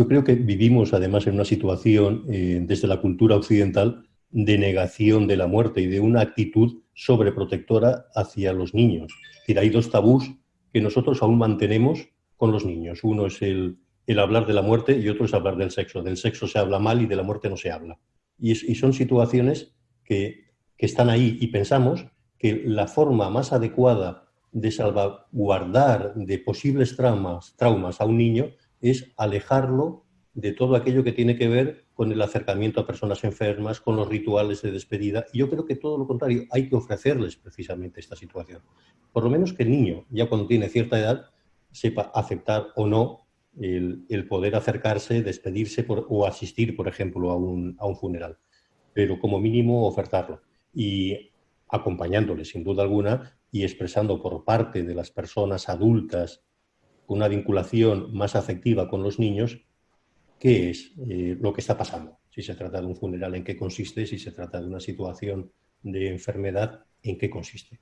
Yo creo que vivimos además en una situación eh, desde la cultura occidental de negación de la muerte y de una actitud sobreprotectora hacia los niños. Es decir, hay dos tabús que nosotros aún mantenemos con los niños. Uno es el, hablar de la muerte y otro es hablar del sexo. Del sexo se habla mal y de la muerte no se habla. Y, son situaciones que, que están ahí y pensamos que la forma más adecuada de salvaguardar de posibles traumas, traumas a un niño es alejarlo de todo aquello que tiene que ver con el acercamiento a personas enfermas, con los rituales de despedida. Y yo creo que todo lo contrario, hay que ofrecerles precisamente esta situación. Por lo menos que el niño, ya cuando tiene cierta edad, sepa aceptar o no el, poder acercarse, despedirse o asistir, por ejemplo, a un, a un funeral. Pero como mínimo ofertarlo. Y acompañándole, sin duda alguna, y expresando por parte de las personas adultas una vinculación más afectiva con los niños, qué es eh, lo que está pasando. Si se trata de un funeral, en qué consiste, si se trata de una situación de enfermedad, en qué consiste.